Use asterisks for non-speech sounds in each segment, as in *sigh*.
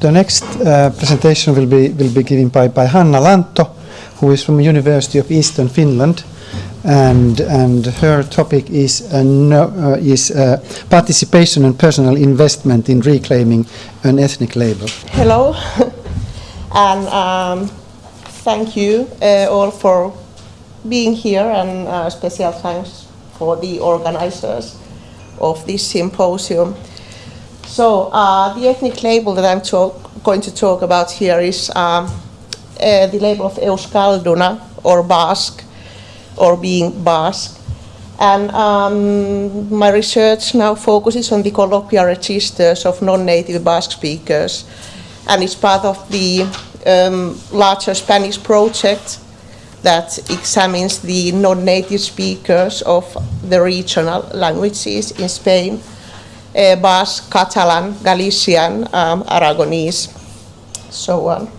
The next uh, presentation will be will be given by, by Hanna Lantto, who is from the University of Eastern Finland, and and her topic is uh, no, uh, is uh, participation and personal investment in reclaiming an ethnic label. Hello, *laughs* and um, thank you uh, all for being here, and special thanks for the organizers of this symposium. So uh, the ethnic label that I'm talk, going to talk about here is um, uh, the label of Euskalduna or Basque or being Basque. And um, my research now focuses on the colloquial registers of non-native Basque speakers. And it's part of the um, larger Spanish project that examines the non-native speakers of the regional languages in Spain uh, Basque, Catalan, Galician, um, Aragonese, so on.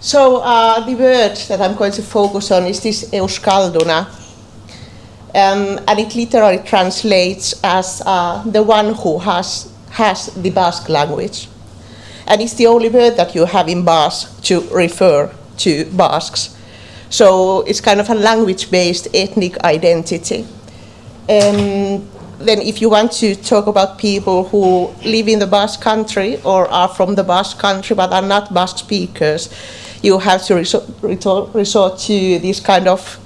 So uh, the word that I'm going to focus on is this Euskalduna, um, and it literally translates as uh, the one who has, has the Basque language. And it's the only word that you have in Basque to refer to Basques. So it's kind of a language-based ethnic identity. Um, then if you want to talk about people who live in the Basque country or are from the Basque country but are not Basque speakers, you have to resort, to this kind of,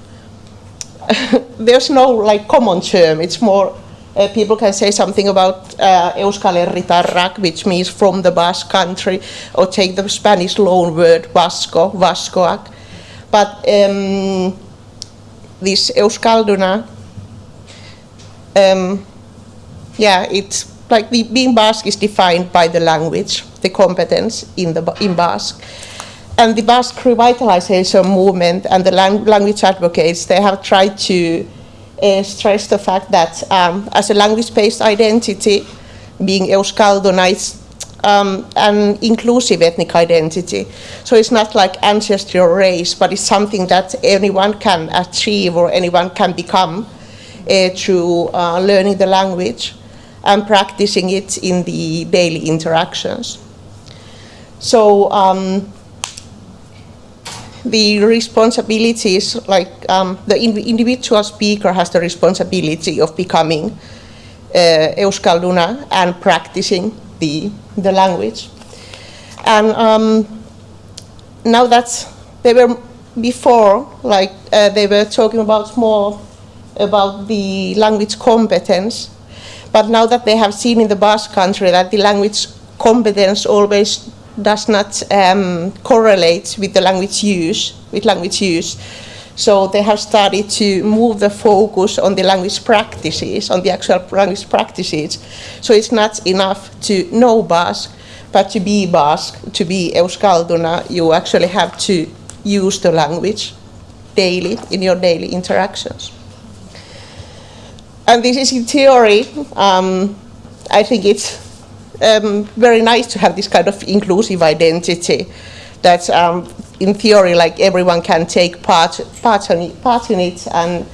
*laughs* there's no like common term, it's more, uh, people can say something about uh, Euskal Herritarrak, which means from the Basque country, or take the Spanish loan word Vasco, Vascoak. But um, this Euskalduna um, yeah, it's like the, being Basque is defined by the language, the competence in, the, in Basque. And the Basque revitalization movement and the lang language advocates, they have tried to uh, stress the fact that um, as a language-based identity, being Euskalduna is um, an inclusive ethnic identity. So it's not like ancestry or race, but it's something that anyone can achieve or anyone can become uh, through uh, learning the language and practicing it in the daily interactions. So um, the responsibilities, like um, the individual speaker has the responsibility of becoming uh, Euskalduna and practicing the, the language. And um, now that they were before, like uh, they were talking about more about the language competence, but now that they have seen in the Basque country that the language competence always does not um, correlate with the language use, with language use, so they have started to move the focus on the language practices, on the actual language practices. So it's not enough to know Basque, but to be Basque, to be Euskalduna, you actually have to use the language daily in your daily interactions. And this is in theory, um, I think it's um, very nice to have this kind of inclusive identity that um, in theory like everyone can take part, part, on part in it. And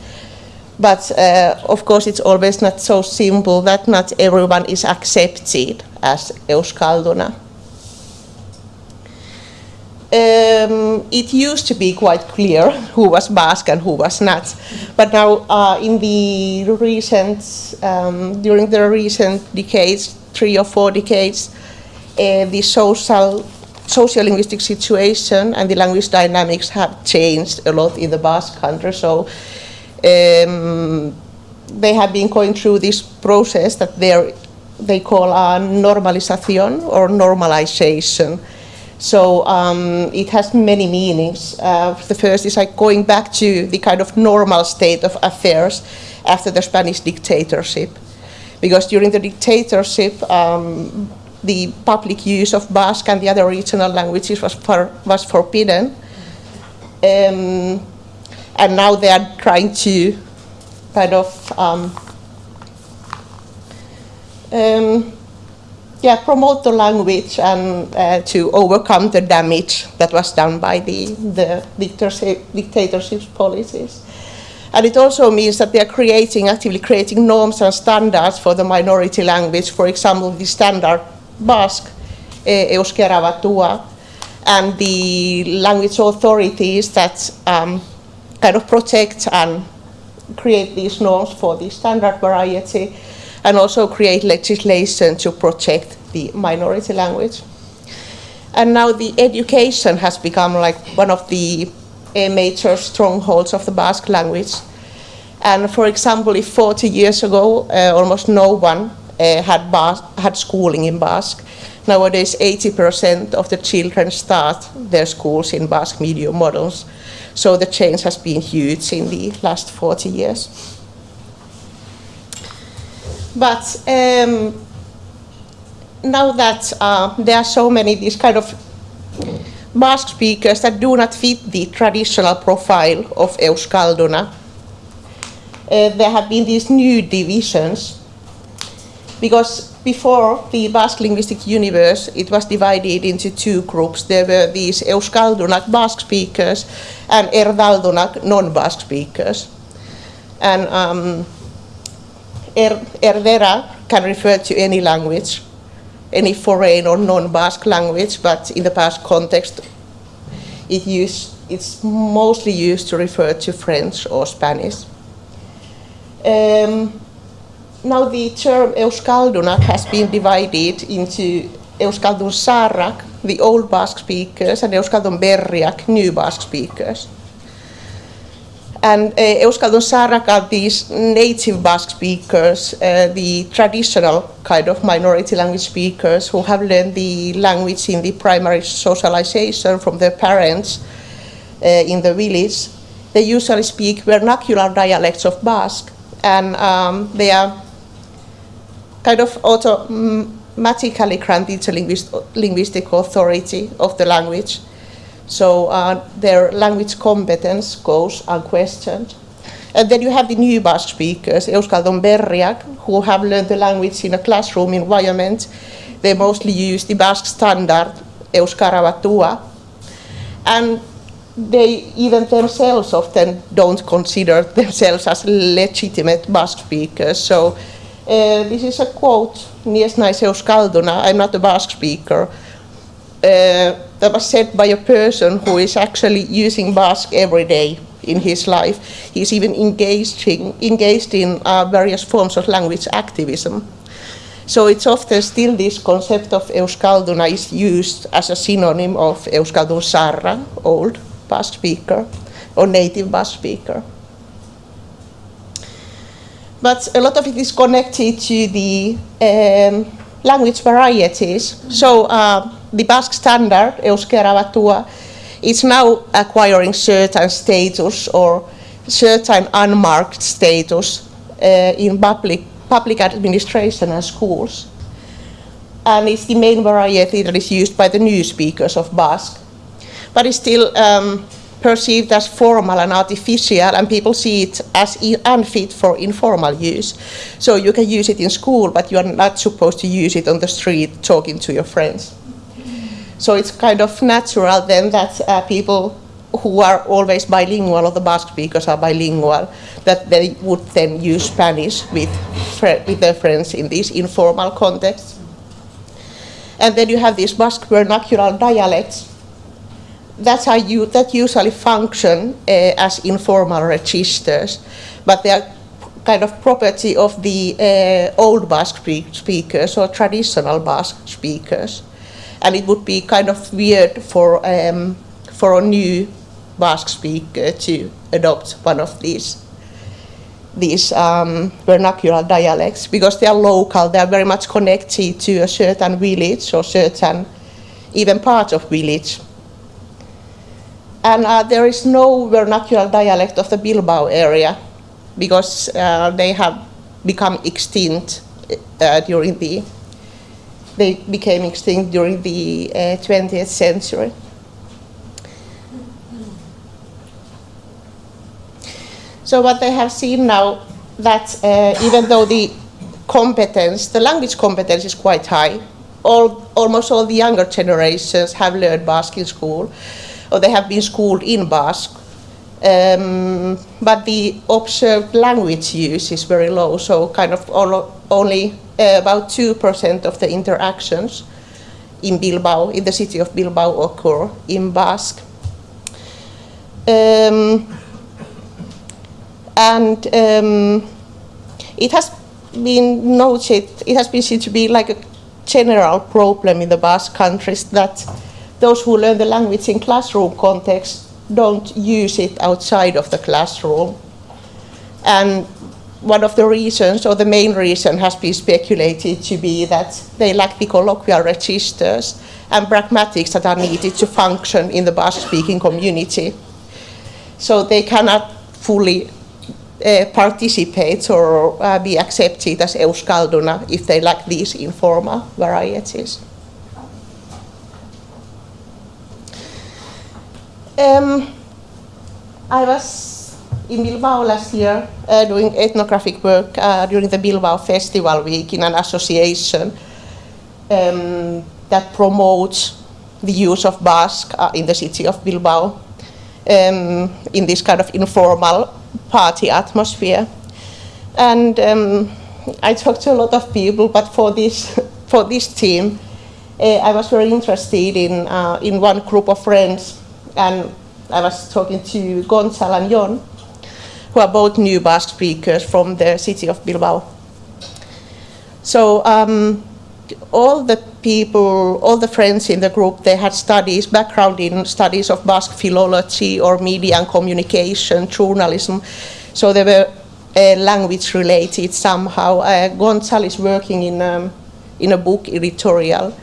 but uh, of course it's always not so simple that not everyone is accepted as Euskalduna um, it used to be quite clear who was Basque and who was not. But now uh, in the recent, um, during the recent decades, three or four decades, uh, the social, social-linguistic situation and the language dynamics have changed a lot in the Basque country. So um, they have been going through this process that they call a normalization or normalization so um, it has many meanings. Uh, the first is like going back to the kind of normal state of affairs after the Spanish dictatorship. Because during the dictatorship, um, the public use of Basque and the other regional languages was, for, was forbidden. Um, and now they are trying to kind of um, um yeah, promote the language and uh, to overcome the damage that was done by the, the dictatorship, dictatorship's policies. And it also means that they are creating, actively creating norms and standards for the minority language. For example, the standard Basque Euskera Batua, and the language authorities that um, kind of protect and create these norms for the standard variety and also create legislation to protect the minority language. And now the education has become like one of the uh, major strongholds of the Basque language. And for example, if 40 years ago, uh, almost no one uh, had, Bas- had schooling in Basque, nowadays 80% of the children start their schools in Basque medium models. So the change has been huge in the last 40 years. But um, now that uh, there are so many these kind of Basque speakers that do not fit the traditional profile of Euskalduna, uh, there have been these new divisions because before the Basque linguistic universe, it was divided into two groups. There were these Euskaldunak Basque speakers and Erdaldunak non-Basque speakers. And um, er, Erdera can refer to any language, any foreign or non-Basque language, but in the past context, it use, it's mostly used to refer to French or Spanish. Um, now the term Euskaldunak has been divided into Euskaldun Zaharrak, the old Basque speakers, and Euskaldun Berriak, new Basque speakers. And uh, Euskaldun Zaharrak are these native Basque speakers, uh, the traditional kind of minority language speakers who have learned the language in the primary socialization from their parents uh, in the village. They usually speak vernacular dialects of Basque, and um, they are kind of automatically granted linguist, linguistic authority of the language. So uh, their language competence goes unquestioned. And then you have the new Basque speakers, Euskaldun Berriak, who have learned the language in a classroom environment. They mostly use the Basque standard, Euskara Batua. And they even themselves often don't consider themselves as legitimate Basque speakers. So uh, this is a quote, nais Euskalduna, I'm not a Basque speaker. Uh, that was said by a person who is actually using Basque every day in his life. He's even engaged in, engaged in uh, various forms of language activism. So it's often still this concept of Euskalduna is used as a synonym of Euskaldun Zaharra, old Basque speaker, or native Basque speaker but a lot of it is connected to the um, language varieties. So uh, the Basque standard, Euskera Batua, is now acquiring certain status or certain unmarked status uh, in public, public administration and schools. And it's the main variety that is used by the new speakers of Basque. But it's still um, perceived as formal and artificial, and people see it as unfit for informal use. So you can use it in school, but you are not supposed to use it on the street talking to your friends. So it's kind of natural then that uh, people who are always bilingual, or the Basque speakers are bilingual, that they would then use Spanish with, with their friends in these informal contexts. And then you have these Basque vernacular dialects, that's how you that usually function uh, as informal registers, but they are kind of property of the uh, old Basque speakers or traditional Basque speakers, and it would be kind of weird for um, for a new Basque speaker to adopt one of these these um, vernacular dialects because they are local, they are very much connected to a certain village or certain even part of village. And uh, there is no vernacular dialect of the Bilbao area because uh, they have become extinct uh, during the they became extinct during the 20th uh, century. So what they have seen now that uh, even though the competence, the language competence is quite high, all, almost all the younger generations have learned Basque in school, or they have been schooled in Basque. Um, but the observed language use is very low, so kind of only uh, about 2% of the interactions in Bilbao, in the city of Bilbao, occur in Basque. Um, and um, it has been noted, it has been seen to be like a general problem in the Basque countries that those who learn the language in classroom context don't use it outside of the classroom. And one of the reasons, or the main reason, has been speculated to be that they lack the colloquial registers and pragmatics that are needed to function in the Basque-speaking community. So they cannot fully uh, participate or uh, be accepted as Euskalduna if they lack these informal varieties. Um, I was in Bilbao last year uh, doing ethnographic work uh, during the Bilbao Festival Week in an association um, that promotes the use of Basque uh, in the city of Bilbao um, in this kind of informal party atmosphere. And um, I talked to a lot of people, but for this, *laughs* for this team, uh, I was very interested in, uh, in one group of friends, and I was talking to Gonzalo and Jon, who are both new Basque speakers from the city of Bilbao. So um, all the people, all the friends in the group, they had studies, background in studies of Basque philology or media and communication, journalism. So they were uh, language related somehow. Uh, Gonzalo is working in, um, in a book editorial.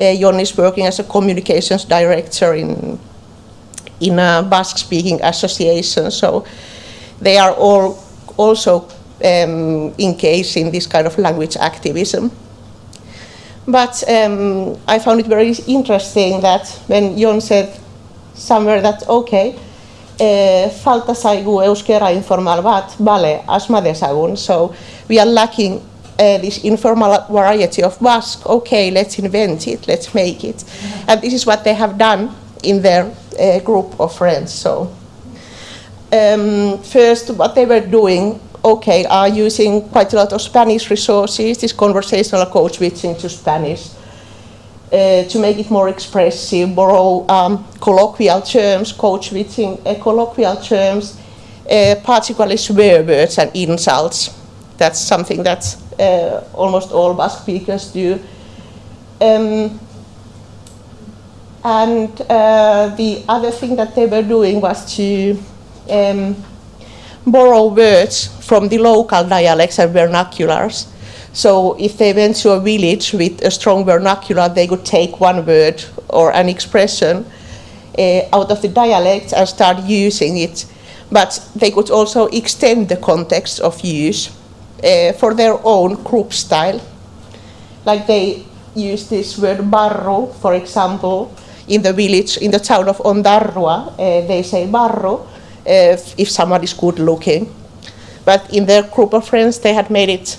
Uh, Jon is working as a communications director in, in a Basque speaking association. So they are all also um, engaged in this kind of language activism. But um, I found it very interesting that when Jon said somewhere that, okay, uh, falta zaigu euskera informal bat, bale, asma dezagun. So we are lacking uh, this informal variety of Basque. Okay, let's invent it, let's make it. And this is what they have done in their uh, group of friends. So um, first, what they were doing okay, are using quite a lot of Spanish resources, this conversational code switching to Spanish, uh, to make it more expressive, borrow um, colloquial terms, code switching uh, colloquial terms, uh, particularly swear words and insults. That's something that uh, almost all Basque speakers do. Um, and uh, the other thing that they were doing was to um, borrow words from the local dialects and vernaculars. So if they went to a village with a strong vernacular, they could take one word or an expression uh, out of the dialect and start using it. But they could also extend the context of use uh, for their own group style. Like they use this word barro, for example, in the village, in the town of Ondarroa, uh, they say barro, if, if someone is good looking. But in their group of friends, they had made it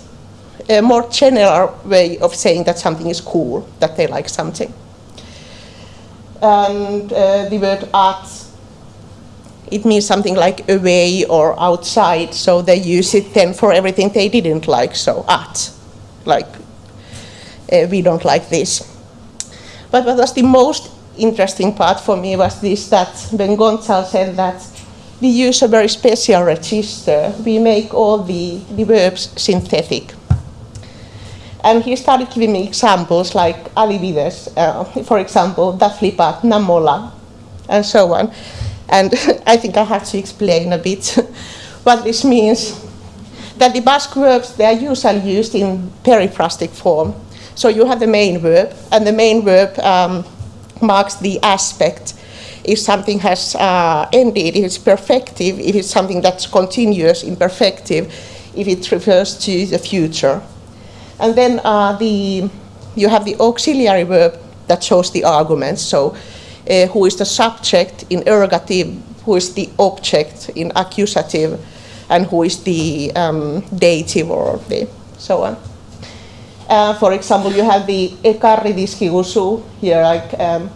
a more general way of saying that something is cool, that they like something. And uh, the word art, it means something like away or outside, so they use it then for everything they didn't like, so art, like uh, we don't like this. But what was the most interesting part for me was this, that when Gonzalo said that we use a very special register. We make all the, the verbs synthetic. And he started giving me examples like alivides, uh, for example, da flipat, namola, and so on. And *laughs* I think I have to explain a bit *laughs* what this means. That the Basque verbs, they are usually used in periphrastic form. So you have the main verb, and the main verb um, marks the aspect if something has uh, ended, if it's perfective, if it's something that's continuous, imperfective, if it refers to the future. And then uh, the, you have the auxiliary verb that shows the arguments. So uh, who is the subject in ergative, who is the object in accusative, and who is the um, dative or the so on. Uh, for example, you have the ekarri dizkiguzu here, like um,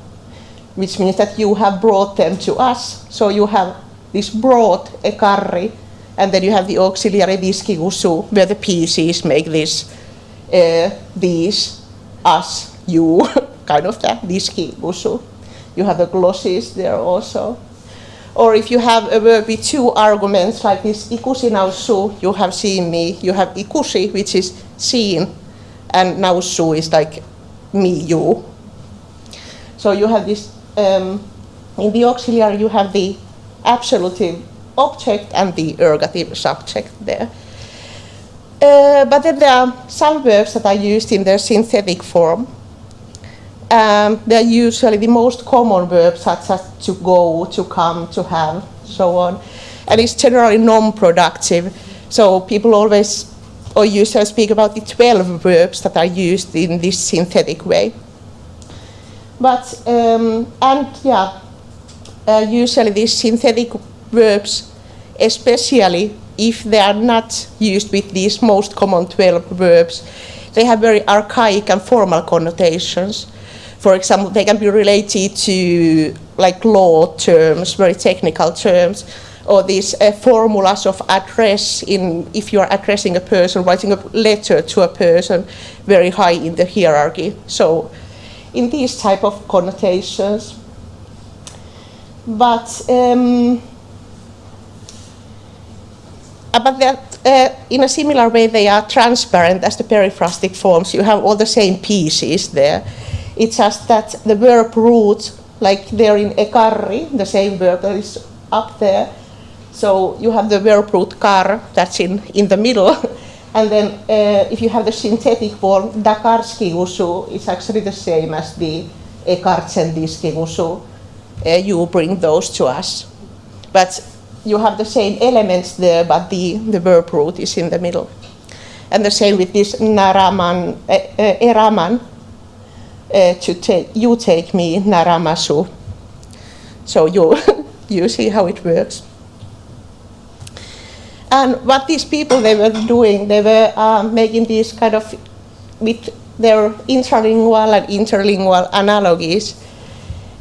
which means that you have brought them to us. So you have this brought ekarri, and then you have the auxiliary dizkiguzu, where the pieces make this, uh, these, us, you, *laughs* kind of the diski gusu. You have the glosses there also. Or if you have a verb with two arguments, like this ikusi nausu, you have seen me. You have ikusi, which is seen, and nausu is like me, you. So you have this, um, in the auxiliary you have the absolutive object and the ergative subject there. Uh, but then there are some verbs that are used in their synthetic form. Um, they're usually the most common verbs such as to go, to come, to have, so on. And it's generally non-productive. So people always or usually speak about the 12 verbs that are used in this synthetic way. But, um, and yeah, uh, usually these synthetic verbs, especially if they are not used with these most common 12 verbs, they have very archaic and formal connotations. For example, they can be related to like law terms, very technical terms, or these uh, formulas of address in if you are addressing a person, writing a letter to a person very high in the hierarchy. So in these type of connotations. But um, that, uh, in a similar way, they are transparent as the periphrastic forms. You have all the same pieces there. It's just that the verb root, like there in ekarri, the same verb that is up there. So you have the verb root kar, that's in, in the middle. *laughs* and then uh, if you have the synthetic form, dakarski usu, it's actually the same as the ekartsendiski usu. Uh, you bring those to us. But you have the same elements there, but the, the verb root is in the middle. And the same with this naraman, uh, uh, eraman, uh, to take, you take me, naramasu. So you, *laughs* you see how it works. And what these people they were doing, they were uh, making these kind of, with their intralingual and interlingual analogies,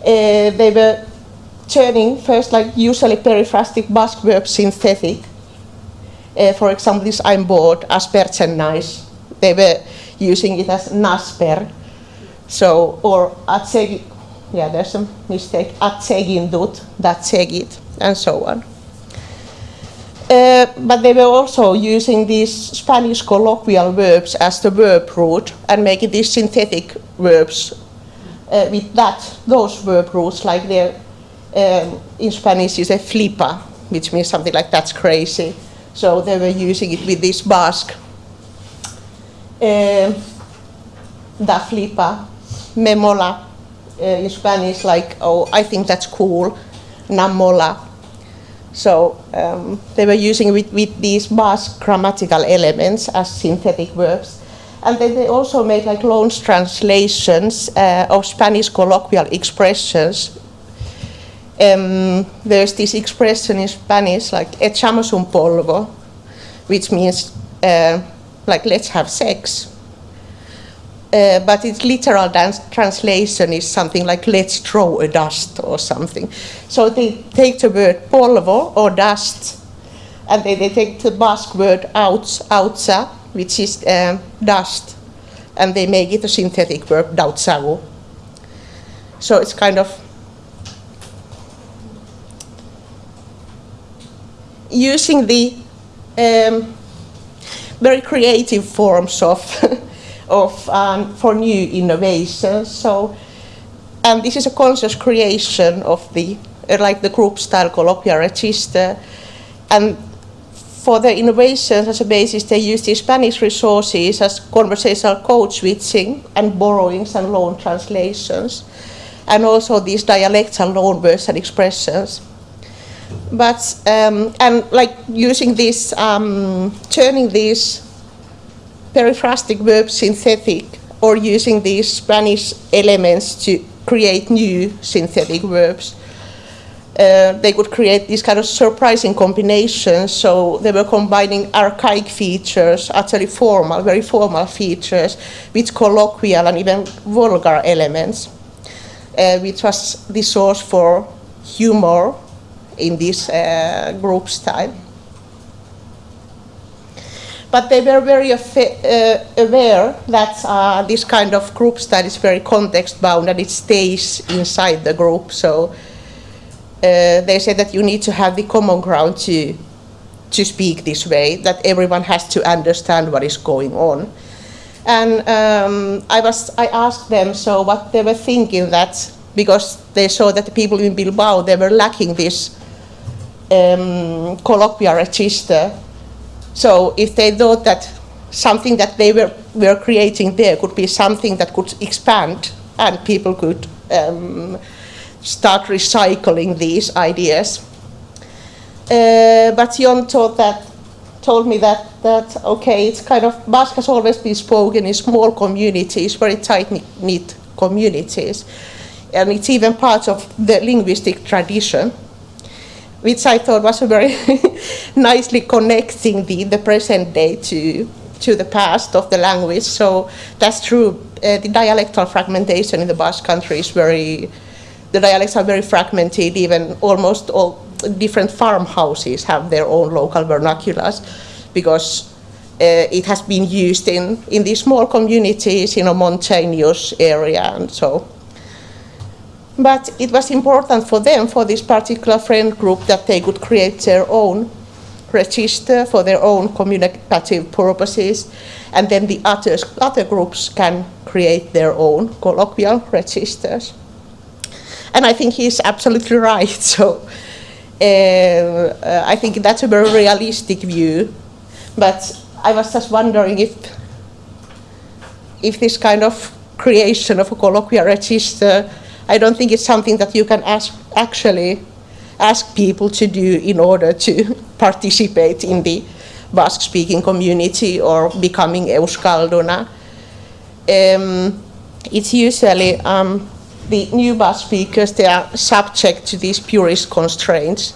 uh, they were turning first like usually periphrastic Basque verbs synthetic. Uh, for example, this I'm bored, asperchen nice. They were using it as nasper. So, or atsegi, yeah, there's a mistake, atsegindut, datsegit, and so on. Uh, but they were also using these Spanish colloquial verbs as the verb root and making these synthetic verbs uh, with that, those verb roots, like um, in Spanish you say flipa, which means something like that's crazy. So they were using it with this Basque. Uh, da flipa, me mola, uh, in Spanish like, oh, I think that's cool, na mola. So um, they were using with, with these Basque grammatical elements as synthetic verbs. And then they also made like loan translations uh, of Spanish colloquial expressions um, there's this expression in Spanish like echamos un polvo, which means uh, like let's have sex. Uh, but its literal translation is something like let's throw a dust or something. So they take the word polvo or dust and they, they take the Basque word outs, outsa, which is um, dust, and they make it a synthetic verb, dautsagu. So it's kind of using the um, very creative forms of, *laughs* of um, for new innovations. So, and this is a conscious creation of the, uh, like the group style colloquial register. And for the innovations as a basis, they use the Spanish resources as conversational code switching and borrowings and loan translations, and also these dialectal loan words and expressions but um, and like using this, um, turning these periphrastic verbs synthetic or using these Spanish elements to create new synthetic verbs. Uh, they could create these kind of surprising combinations. So they were combining archaic features, utterly formal, very formal features, with colloquial and even vulgar elements, uh, which was the source for humor in this uh, group style. But they were very uh, aware that uh, this kind of group study is very context bound and it stays inside the group. So uh, they said that you need to have the common ground to, to speak this way, that everyone has to understand what is going on. And um, I, was, I asked them so what they were thinking that because they saw that the people in Bilbao they were lacking this um, colloquial register. So if they thought that something that they were, were creating there could be something that could expand and people could um, start recycling these ideas. Uh, but Jon thought that, told me that, that, okay, it's kind of, Basque has always been spoken in small communities, very tight-knit communities. And it's even part of the linguistic tradition, which I thought was very *laughs* nicely connecting the, the present day to, to the past of the language. So that's true. Uh, the dialectal fragmentation in the Basque country is very, the dialects are very fragmented, even almost all different farmhouses have their own local vernaculars because uh, it has been used in, in these small communities in a mountainous area and so. But it was important for them, for this particular friend group, that they could create their own register for their own communicative purposes, and then the others, other groups can create their own colloquial registers. And I think he's absolutely right. *laughs* So uh, I think that's a very realistic view. But I was just wondering if, if this kind of creation of a colloquial register, I don't think it's something that you can ask, actually ask people to do in order to *laughs* participate in the Basque-speaking community or becoming Euskalduna. Um, it's usually um, the new Basque speakers, they are subject to these purist constraints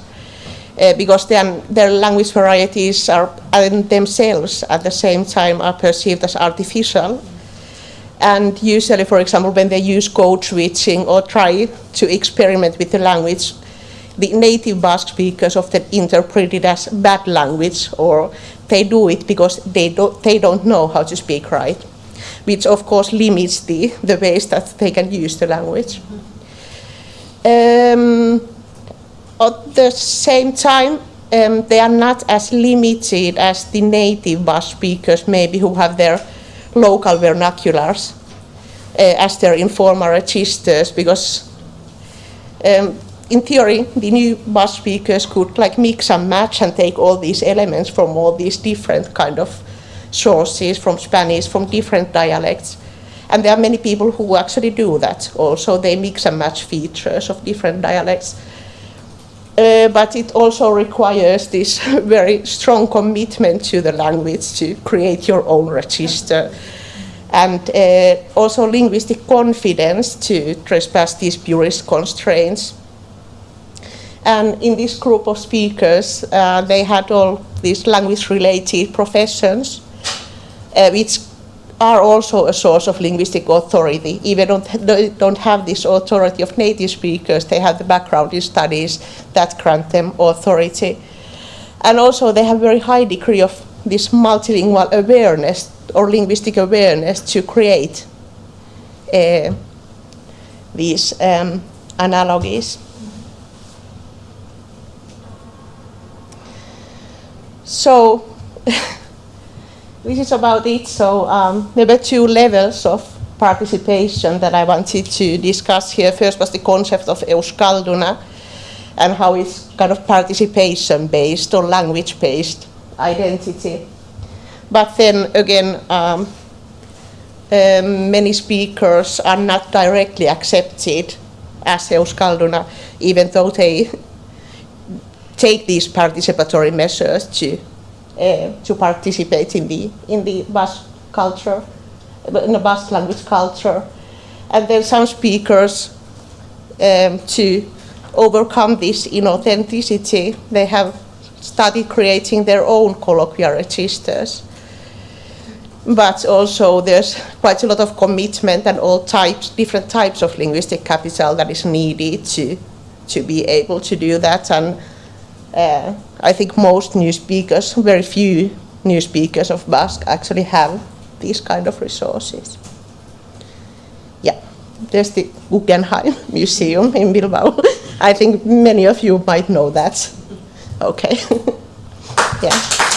uh, because their, their language varieties are and themselves at the same time are perceived as artificial. And usually, for example, when they use code switching or try to experiment with the language, the native Basque speakers often interpret it as bad language or they do it because they don't, they don't know how to speak right which of course limits the, the ways that they can use the language. Um, at the same time, um, they are not as limited as the native Basque speakers, maybe who have their local vernaculars uh, as their informal registers, because um, in theory, the new Basque speakers could like mix and match and take all these elements from all these different kind of sources from Spanish, from different dialects. And there are many people who actually do that also. They mix and match features of different dialects. Uh, but it also requires this *laughs* very strong commitment to the language to create your own register. And uh, also linguistic confidence to trespass these purist constraints. And in this group of speakers, uh, they had all these language-related professions uh, which are also a source of linguistic authority. Even don't, they don't have this authority of native speakers, they have the background in studies that grant them authority. And also they have very high degree of this multilingual awareness or linguistic awareness to create uh, these um, analogies. So *laughs* this is about it. So um, there were two levels of participation that I wanted to discuss here. First was the concept of Euskalduna and how it's kind of participation based or language based identity. But then again, um, um, many speakers are not directly accepted as Euskalduna, even though they take these participatory measures to to participate in the in the Basque culture, in the Basque language culture, and then some speakers um, to overcome this inauthenticity, they have started creating their own colloquial registers. But also there's quite a lot of commitment and all types, different types of linguistic capital that is needed to, to be able to do that. And uh, I think most new speakers, very few new speakers of Basque actually have these kind of resources. Yeah, there's the Guggenheim *laughs* Museum in Bilbao. *laughs* I think many of you might know that. Okay. *laughs* yeah.